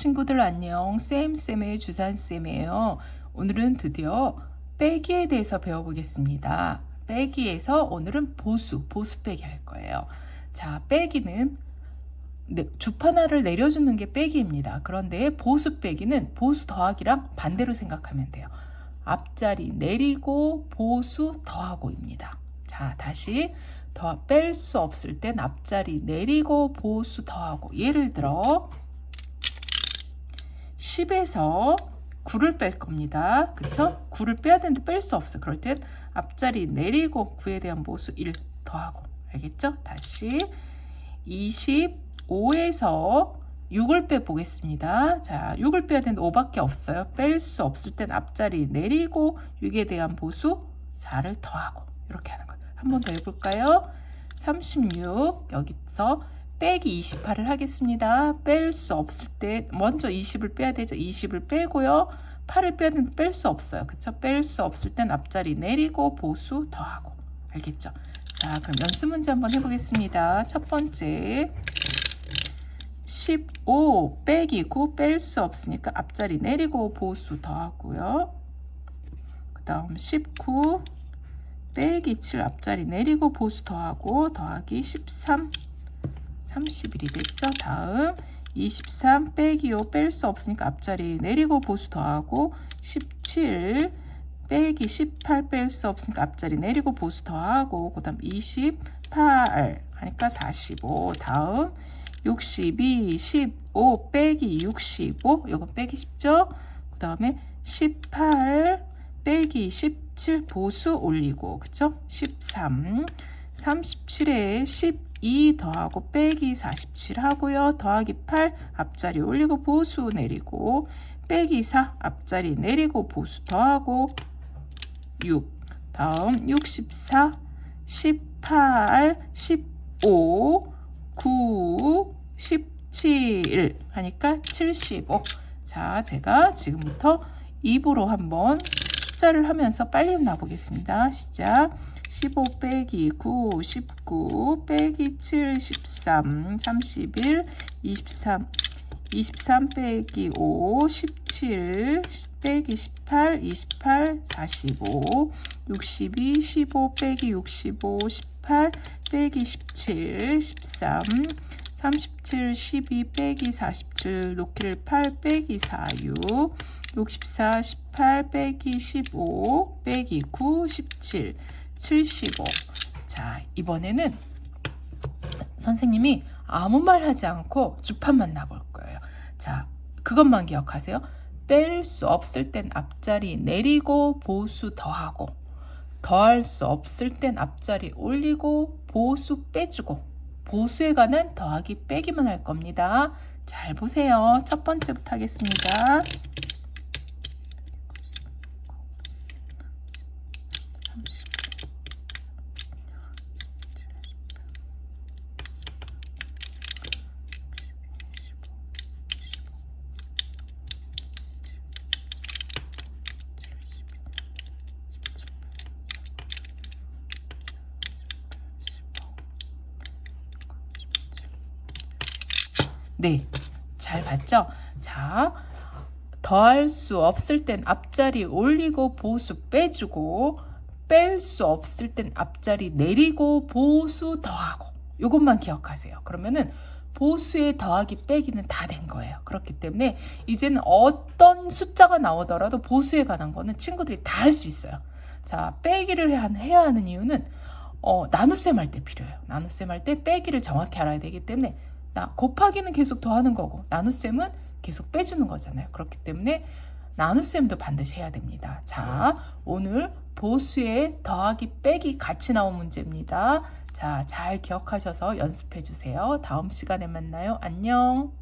친구들 안녕. 쌤쌤의 주산쌤이에요. 오늘은 드디어 빼기에 대해서 배워보겠습니다. 빼기에서 오늘은 보수 보수 빼기 할 거예요. 자 빼기는 네, 주파나를 내려주는 게 빼기입니다. 그런데 보수 빼기는 보수 더하기랑 반대로 생각하면 돼요. 앞자리 내리고 보수 더하고입니다. 자 다시 더 뺄 수 없을 땐 앞자리 내리고 보수 더하고 예를 들어 10에서 9를 뺄 겁니다. 그쵸? 9를 빼야 되는데 뺄 수 없어. 그럴 땐 앞자리 내리고 9에 대한 보수 1 더하고 알겠죠? 다시 25에서 6을 빼보겠습니다. 자, 6을 빼야 되는데 5밖에 없어요. 뺄 수 없을 땐 앞자리 내리고 6에 대한 보수 4를 더하고 이렇게 하는 거예요. 한 번 더 해볼까요? 36 여기서 빼기 28을 하겠습니다. 뺄 수 없을 때 먼저 20을 빼야 되죠. 20을 빼고요. 8을 빼야 되는데 뺄 수 없어요. 그쵸? 뺄 수 없을 땐 앞자리 내리고 보수 더하고 알겠죠? 자 그럼 연습 문제 한번 해보겠습니다. 첫 번째 15 빼기 9 뺄 수 없으니까 앞자리 내리고 보수 더하고요. 그 다음 19 빼기 7 앞자리 내리고 보수 더하고 더하기 13 31이 됐죠. 다음. 23 빼기 5 뺄 수 없으니까 앞자리 내리고 보수 더하고 17 빼기 18 뺄 수 없으니까 앞자리 내리고 보수 더하고 그 다음 28 하니까 45 다음. 62 15 빼기 65 이건 빼기 쉽죠? 그 다음에 18 빼기 17 보수 올리고 그쵸? 13 37에 10 2 더하고 빼기 47 하고요. 더하기 8 앞자리 올리고 보수 내리고 빼기 4 앞자리 내리고 보수 더하고 6 다음 64 18 15 9 17 하니까 75 자 제가 지금부터 입으로 한번 숫자를 하면서 빨리 놔보겠습니다. 시작 15 빼기 9 19 빼기 7 13 31 23 23 빼기 5 17 빼기 18 28 45 62 15 빼기 65 18 빼기 17 13 37 12 빼기 47 놓기를 8 빼기 46 64 18 빼기 15 빼기 9 17 75. 자, 이번에는 선생님이 아무 말 하지 않고 주판만 놔볼 거예요. 자, 그것만 기억하세요. 뺄 수 없을 땐 앞자리 내리고 보수 더하고 더할 수 없을 땐 앞자리 올리고 보수 빼주고 보수에 관한 더하기 빼기만 할 겁니다. 잘 보세요. 첫 번째부터 하겠습니다. 네, 잘 봤죠? 자, 더할 수 없을 땐 앞자리 올리고 보수 빼주고 뺄 수 없을 땐 앞자리 내리고 보수 더하고 이것만 기억하세요. 그러면은 보수의 더하기 빼기는 다 된 거예요. 그렇기 때문에 이제는 어떤 숫자가 나오더라도 보수에 관한 거는 친구들이 다 할 수 있어요. 자, 빼기를 해야 하는 이유는 어, 나눗셈 할 때 필요해요. 나눗셈 할 때 빼기를 정확히 알아야 되기 때문에 나 곱하기는 계속 더하는 거고 나눗셈은 계속 빼주는 거잖아요. 그렇기 때문에 나눗셈도 반드시 해야 됩니다. 자, 오늘 보수의 더하기 빼기 같이 나온 문제입니다. 자, 잘 기억하셔서 연습해 주세요. 다음 시간에 만나요. 안녕.